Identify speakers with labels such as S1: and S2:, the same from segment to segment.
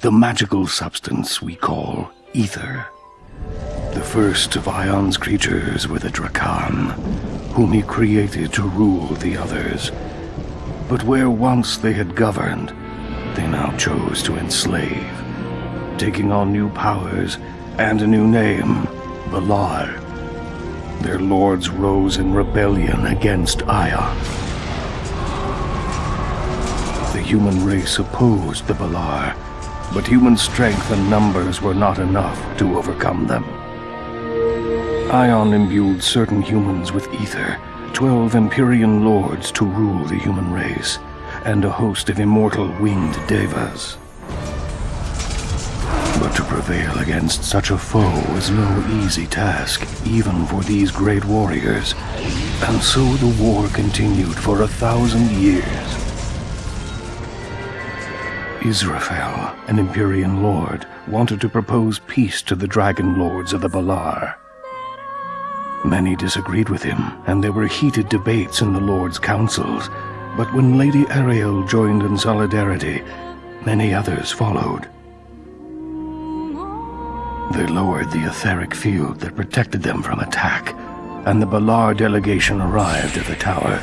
S1: the magical substance we call ether. The first of Aion's creatures were the Drakan, whom he created to rule the others. But where once they had governed, they now chose to enslave, taking on new powers and a new name, Balaur. Their lords rose in rebellion against Aion. The human race opposed the Balaur, but human strength and numbers were not enough to overcome them. Aion imbued certain humans with ether, twelve Empyrean lords to rule the human race, and a host of immortal winged devas. But to prevail against such a foe is no easy task, even for these great warriors. And so the war continued for a thousand years. Israphel, an Empyrean lord, wanted to propose peace to the Dragon Lords of the Balaur. Many disagreed with him, and there were heated debates in the Lord's councils. But when Lady Ariel joined in solidarity, many others followed. They lowered the etheric field that protected them from attack, and the Balaur delegation arrived at the tower.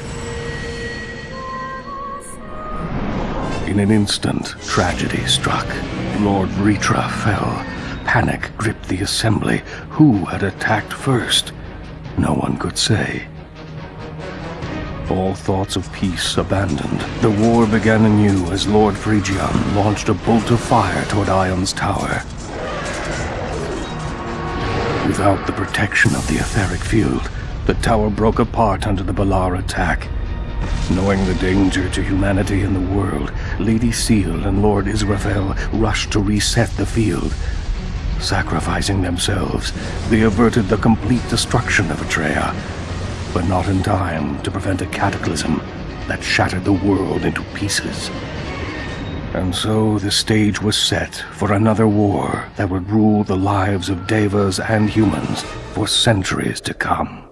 S1: In an instant, tragedy struck. Lord Vritra fell. Panic gripped the assembly. Who had attacked first? No one could say. All thoughts of peace abandoned, the war began anew as Lord Fregion launched a bolt of fire toward Aion's tower. Without the protection of the etheric field, the tower broke apart under the Balaur attack. Knowing the danger to humanity and the world, Lady Siel and Lord Israphel rushed to reset the field, Sacrificing themselves, they averted the complete destruction of Atreia, but not in time to prevent a cataclysm that shattered the world into pieces. And so the stage was set for another war that would rule the lives of Devas and humans for centuries to come.